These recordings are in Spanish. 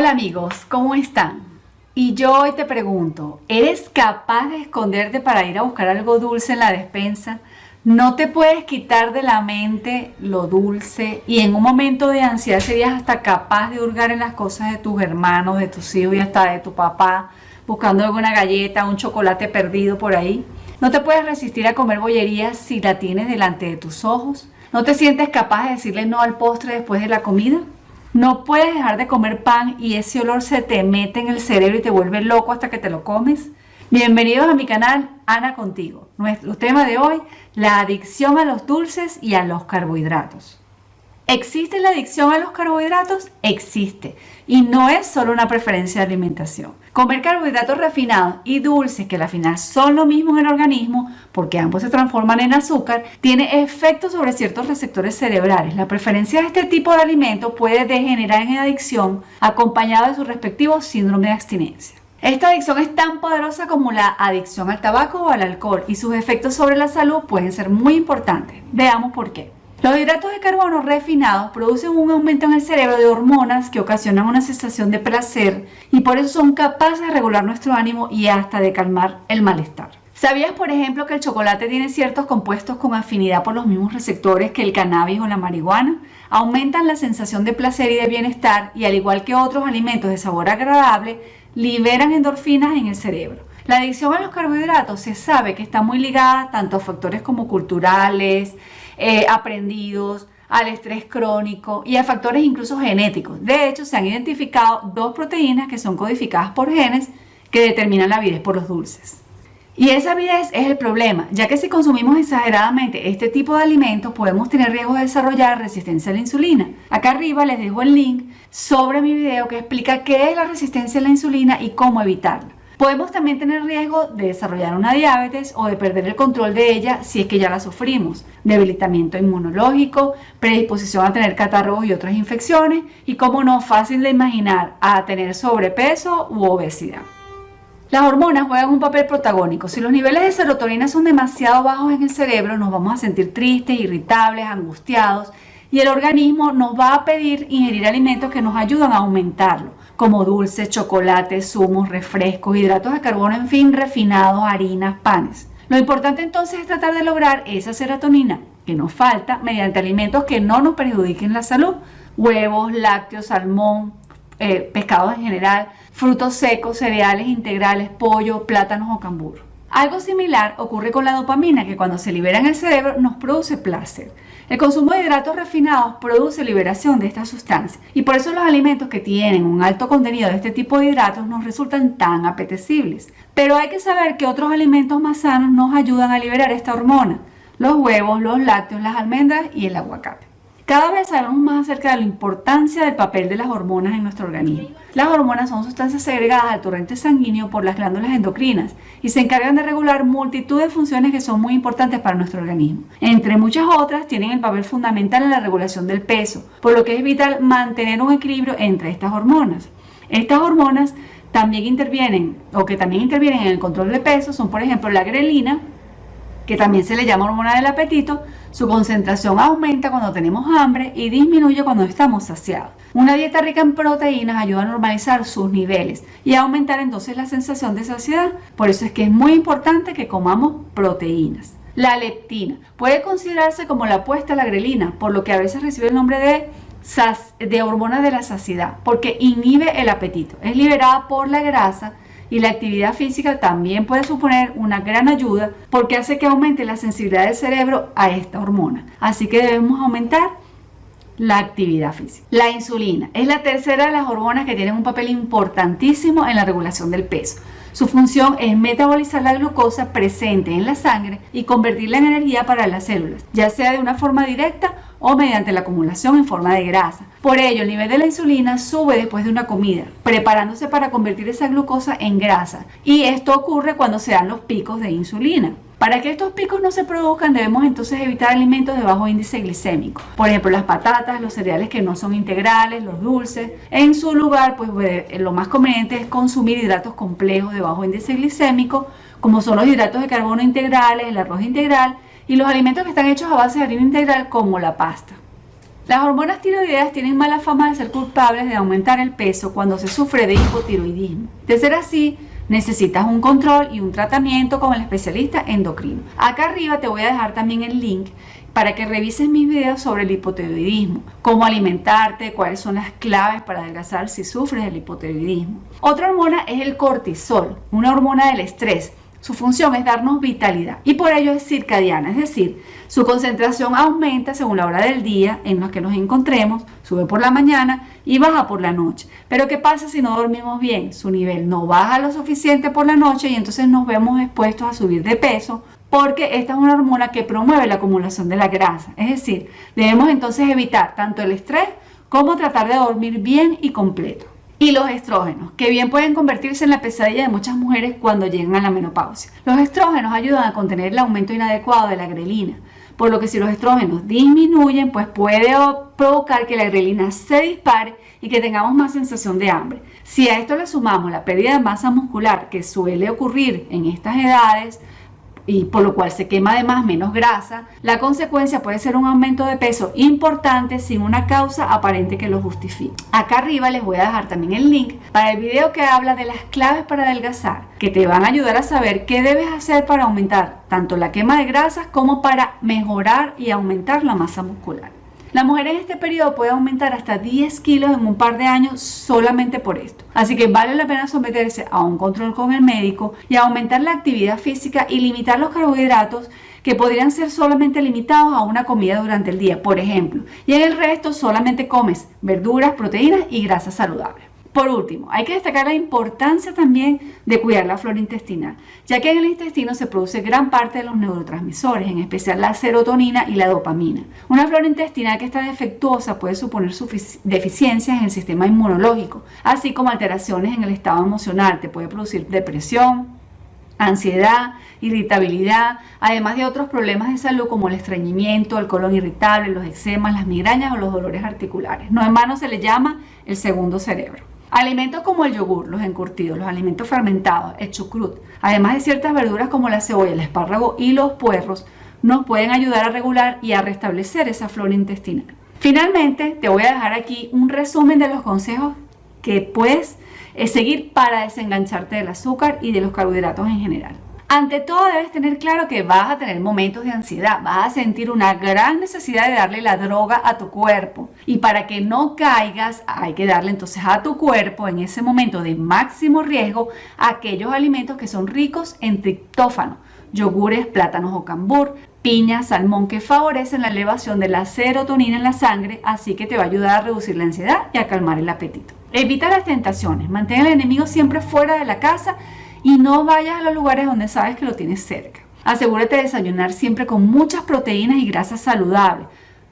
Hola amigos, ¿cómo están? Y yo hoy te pregunto, ¿eres capaz de esconderte para ir a buscar algo dulce en la despensa? No te puedes quitar de la mente lo dulce y en un momento de ansiedad serías hasta capaz de hurgar en las cosas de tus hermanos, de tus hijos y hasta de tu papá, buscando alguna galleta, un chocolate perdido por ahí. No te puedes resistir a comer bollerías si la tienes delante de tus ojos. ¿No te sientes capaz de decirle no al postre después de la comida? No puedes dejar de comer pan y ese olor se te mete en el cerebro y te vuelve loco hasta que te lo comes. Bienvenidos a mi canal Ana Contigo. Nuestro tema de hoy, la adicción a los dulces y a los carbohidratos. ¿Existe la adicción a los carbohidratos? Existe. Y no es solo una preferencia de alimentación. Comer carbohidratos refinados y dulces, que al final son lo mismo en el organismo, porque ambos se transforman en azúcar, tiene efectos sobre ciertos receptores cerebrales. La preferencia de este tipo de alimento puede degenerar en adicción, acompañado de su respectivo síndrome de abstinencia. Esta adicción es tan poderosa como la adicción al tabaco o al alcohol y sus efectos sobre la salud pueden ser muy importantes. Veamos por qué. Los hidratos de carbono refinados producen un aumento en el cerebro de hormonas que ocasionan una sensación de placer y por eso son capaces de regular nuestro ánimo y hasta de calmar el malestar. ¿Sabías, por ejemplo, que el chocolate tiene ciertos compuestos con afinidad por los mismos receptores que el cannabis o la marihuana? Aumentan la sensación de placer y de bienestar y al igual que otros alimentos de sabor agradable, liberan endorfinas en el cerebro. La adicción a los carbohidratos se sabe que está muy ligada tanto a factores como culturales, eh, aprendidos, al estrés crónico y a factores incluso genéticos. De hecho, se han identificado dos proteínas que son codificadas por genes que determinan la avidez por los dulces. Y esa avidez es el problema, ya que si consumimos exageradamente este tipo de alimentos podemos tener riesgo de desarrollar resistencia a la insulina. Acá arriba les dejo el link sobre mi video que explica qué es la resistencia a la insulina y cómo evitarla. Podemos también tener riesgo de desarrollar una diabetes o de perder el control de ella si es que ya la sufrimos, debilitamiento inmunológico, predisposición a tener catarros y otras infecciones y como no fácil de imaginar a tener sobrepeso u obesidad. Las hormonas juegan un papel protagónico. Si los niveles de serotonina son demasiado bajos en el cerebro, nos vamos a sentir tristes, irritables, angustiados y el organismo nos va a pedir ingerir alimentos que nos ayudan a aumentarlo como dulces, chocolates, zumos, refrescos, hidratos de carbono, en fin, refinados, harinas, panes. Lo importante entonces es tratar de lograr esa serotonina que nos falta mediante alimentos que no nos perjudiquen la salud. Huevos, lácteos, salmón, eh, pescados en general, frutos secos, cereales integrales, pollo, plátanos o cambur. Algo similar ocurre con la dopamina que cuando se libera en el cerebro nos produce placer. El consumo de hidratos refinados produce liberación de esta sustancia y por eso los alimentos que tienen un alto contenido de este tipo de hidratos nos resultan tan apetecibles. Pero hay que saber que otros alimentos más sanos nos ayudan a liberar esta hormona, los huevos, los lácteos, las almendras y el aguacate. Cada vez sabemos más acerca de la importancia del papel de las hormonas en nuestro organismo. Las hormonas son sustancias segregadas al torrente sanguíneo por las glándulas endocrinas y se encargan de regular multitud de funciones que son muy importantes para nuestro organismo. Entre muchas otras, tienen el papel fundamental en la regulación del peso, por lo que es vital mantener un equilibrio entre estas hormonas. Estas hormonas también intervienen, o que también intervienen en el control de peso, son por ejemplo la grelina, que también se le llama hormona del apetito, su concentración aumenta cuando tenemos hambre y disminuye cuando estamos saciados. Una dieta rica en proteínas ayuda a normalizar sus niveles y a aumentar entonces la sensación de saciedad. Por eso es que es muy importante que comamos proteínas. La leptina puede considerarse como la apuesta a la grelina, por lo que a veces recibe el nombre de, de hormona de la saciedad, porque inhibe el apetito. Es liberada por la grasa y la actividad física también puede suponer una gran ayuda porque hace que aumente la sensibilidad del cerebro a esta hormona. Así que debemos aumentar la actividad física. La insulina es la tercera de las hormonas que tienen un papel importantísimo en la regulación del peso. Su función es metabolizar la glucosa presente en la sangre y convertirla en energía para las células, ya sea de una forma directa o mediante la acumulación en forma de grasa. Por ello, el nivel de la insulina sube después de una comida, preparándose para convertir esa glucosa en grasa. Y esto ocurre cuando se dan los picos de insulina. Para que estos picos no se produzcan debemos entonces evitar alimentos de bajo índice glicémico. Por ejemplo, las patatas, los cereales que no son integrales, los dulces. En su lugar, pues lo más conveniente es consumir hidratos complejos de bajo índice glicémico, como son los hidratos de carbono integrales, el arroz integral y los alimentos que están hechos a base de harina integral como la pasta. Las hormonas tiroideas tienen mala fama de ser culpables de aumentar el peso cuando se sufre de hipotiroidismo. De ser así, necesitas un control y un tratamiento con el especialista endocrino. Acá arriba te voy a dejar también el link para que revises mis videos sobre el hipotiroidismo, cómo alimentarte, cuáles son las claves para adelgazar si sufres del hipotiroidismo. Otra hormona es el cortisol, una hormona del estrés. Su función es darnos vitalidad y por ello es circadiana, es decir, su concentración aumenta según la hora del día en la que nos encontremos, sube por la mañana y baja por la noche. Pero ¿qué pasa si no dormimos bien? Su nivel no baja lo suficiente por la noche y entonces nos vemos expuestos a subir de peso porque esta es una hormona que promueve la acumulación de la grasa. Es decir, debemos entonces evitar tanto el estrés como tratar de dormir bien y completo. Y los estrógenos, que bien pueden convertirse en la pesadilla de muchas mujeres cuando llegan a la menopausia. Los estrógenos ayudan a contener el aumento inadecuado de la grelina, por lo que si los estrógenos disminuyen, pues puede provocar que la grelina se dispare y que tengamos más sensación de hambre. Si a esto le sumamos la pérdida de masa muscular que suele ocurrir en estas edades, y por lo cual se quema además menos grasa, la consecuencia puede ser un aumento de peso importante sin una causa aparente que lo justifique. Acá arriba les voy a dejar también el link para el video que habla de las claves para adelgazar, que te van a ayudar a saber qué debes hacer para aumentar tanto la quema de grasas como para mejorar y aumentar la masa muscular. La mujer en este periodo puede aumentar hasta 10 kilos en un par de años solamente por esto. Así que vale la pena someterse a un control con el médico y aumentar la actividad física y limitar los carbohidratos que podrían ser solamente limitados a una comida durante el día, por ejemplo. Y en el resto solamente comes verduras, proteínas y grasas saludables. Por último, hay que destacar la importancia también de cuidar la flora intestinal, ya que en el intestino se produce gran parte de los neurotransmisores, en especial la serotonina y la dopamina. Una flora intestinal que está defectuosa puede suponer deficiencias en el sistema inmunológico, así como alteraciones en el estado emocional, te puede producir depresión, ansiedad, irritabilidad, además de otros problemas de salud como el estreñimiento, el colon irritable, los eczemas, las migrañas o los dolores articulares. No en vano se le llama el segundo cerebro. Alimentos como el yogur, los encurtidos, los alimentos fermentados, el chucrut, además de ciertas verduras como la cebolla, el espárrago y los puerros, nos pueden ayudar a regular y a restablecer esa flora intestinal. Finalmente, te voy a dejar aquí un resumen de los consejos que puedes eh, seguir para desengancharte del azúcar y de los carbohidratos en general. Ante todo debes tener claro que vas a tener momentos de ansiedad, vas a sentir una gran necesidad de darle la droga a tu cuerpo. Y para que no caigas hay que darle entonces a tu cuerpo en ese momento de máximo riesgo aquellos alimentos que son ricos en triptófano, yogures, plátanos o cambur, piña, salmón que favorecen la elevación de la serotonina en la sangre, así que te va a ayudar a reducir la ansiedad y a calmar el apetito. Evita las tentaciones, mantén al enemigo siempre fuera de la casa y no vayas a los lugares donde sabes que lo tienes cerca. Asegúrate de desayunar siempre con muchas proteínas y grasas saludables.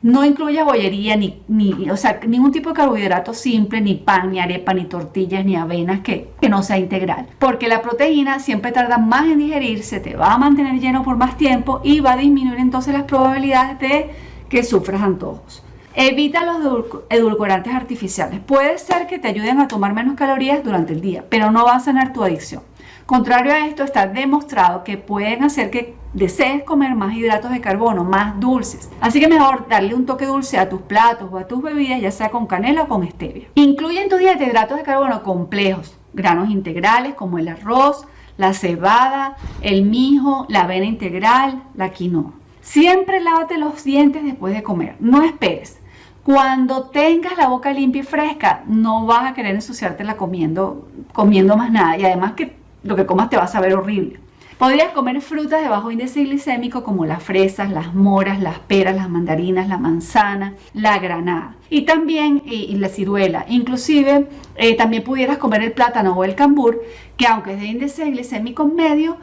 No incluya bollería, ni, ni, o sea, ningún tipo de carbohidrato simple, ni pan, ni arepa, ni tortillas, ni avenas que, que no sea integral. Porque la proteína siempre tarda más en digerirse, te va a mantener lleno por más tiempo y va a disminuir entonces las probabilidades de que sufras antojos. Evita los edulcorantes artificiales. Puede ser que te ayuden a tomar menos calorías durante el día, pero no va a sanar tu adicción. Contrario a esto, está demostrado que pueden hacer que desees comer más hidratos de carbono, más dulces. Así que mejor darle un toque dulce a tus platos o a tus bebidas, ya sea con canela o con stevia. Incluye en tu dieta hidratos de carbono complejos, granos integrales como el arroz, la cebada, el mijo, la avena integral, la quinoa. Siempre lávate los dientes después de comer, no esperes. Cuando tengas la boca limpia y fresca, no vas a querer ensuciártela comiendo, comiendo más nada. Y además que lo que comas te va a saber horrible. Podrías comer frutas de bajo índice glicémico como las fresas, las moras, las peras, las mandarinas, la manzana, la granada y también y, la ciruela. Inclusive eh, también pudieras comer el plátano o el cambur que aunque es de índice glicémico medio,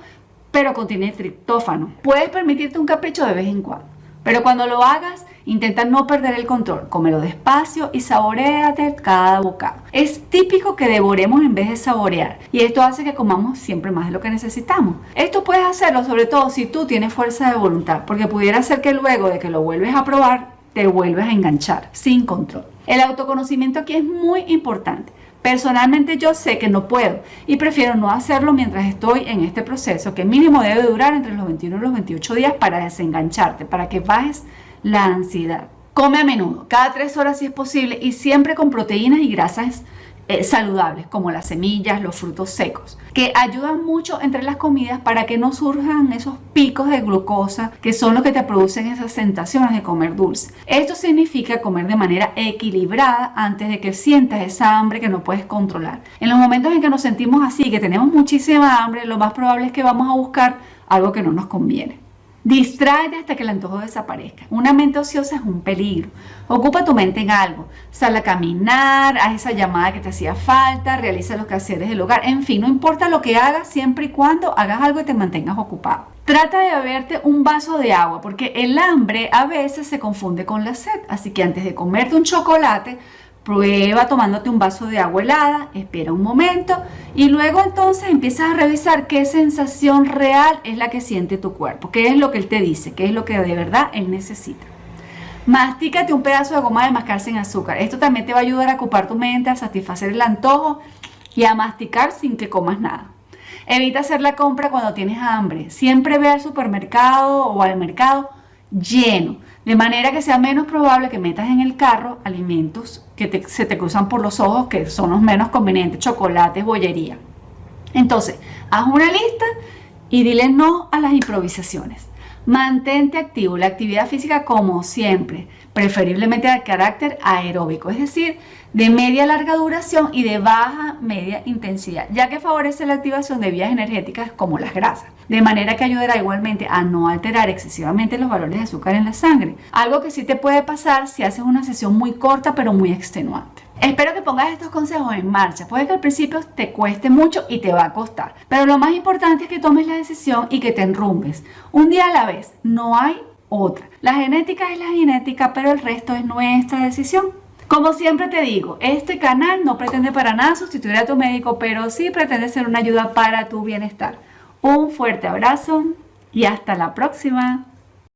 pero contiene triptófano. Puedes permitirte un capricho de vez en cuando. Pero cuando lo hagas, intenta no perder el control, cómelo despacio y saboreate cada bocado. Es típico que devoremos en vez de saborear y esto hace que comamos siempre más de lo que necesitamos. Esto puedes hacerlo sobre todo si tú tienes fuerza de voluntad, porque pudiera ser que luego de que lo vuelves a probar, te vuelves a enganchar sin control. El autoconocimiento aquí es muy importante. Personalmente yo sé que no puedo y prefiero no hacerlo mientras estoy en este proceso que mínimo debe durar entre los 21 y los 28 días para desengancharte, para que bajes la ansiedad. Come a menudo, cada tres horas si es posible y siempre con proteínas y grasas eh, saludables como las semillas, los frutos secos, que ayudan mucho entre las comidas para que no surjan esos picos de glucosa que son los que te producen esas sensaciones de comer dulce. Esto significa comer de manera equilibrada antes de que sientas esa hambre que no puedes controlar. En los momentos en que nos sentimos así, que tenemos muchísima hambre, lo más probable es que vamos a buscar algo que no nos conviene. Distráete hasta que el antojo desaparezca. Una mente ociosa es un peligro. Ocupa tu mente en algo. Sal a caminar, haz esa llamada que te hacía falta, realiza los quehaceres del hogar. En fin, no importa lo que hagas, siempre y cuando hagas algo y te mantengas ocupado. Trata de beberte un vaso de agua, porque el hambre a veces se confunde con la sed. Así que antes de comerte un chocolate, Prueba tomándote un vaso de agua helada, espera un momento y luego entonces empiezas a revisar qué sensación real es la que siente tu cuerpo, qué es lo que él te dice, qué es lo que de verdad él necesita. Mastícate un pedazo de goma de mascar sin azúcar. Esto también te va a ayudar a ocupar tu mente, a satisfacer el antojo y a masticar sin que comas nada. Evita hacer la compra cuando tienes hambre. Siempre ve al supermercado o al mercado lleno, de manera que sea menos probable que metas en el carro alimentos que se te cruzan por los ojos, que son los menos convenientes, chocolates, bollería. Entonces, haz una lista y dile no a las improvisaciones. Mantente activo, la actividad física como siempre, preferiblemente de carácter aeróbico, es decir, de media larga duración y de baja media intensidad, ya que favorece la activación de vías energéticas como las grasas, de manera que ayudará igualmente a no alterar excesivamente los valores de azúcar en la sangre, algo que sí te puede pasar si haces una sesión muy corta pero muy extenuante. Espero que pongas estos consejos en marcha. Puede que al principio te cueste mucho y te va a costar. Pero lo más importante es que tomes la decisión y que te enrumbes. Un día a la vez. No hay otra. La genética es la genética, pero el resto es nuestra decisión. Como siempre te digo, este canal no pretende para nada sustituir a tu médico, pero sí pretende ser una ayuda para tu bienestar. Un fuerte abrazo y hasta la próxima.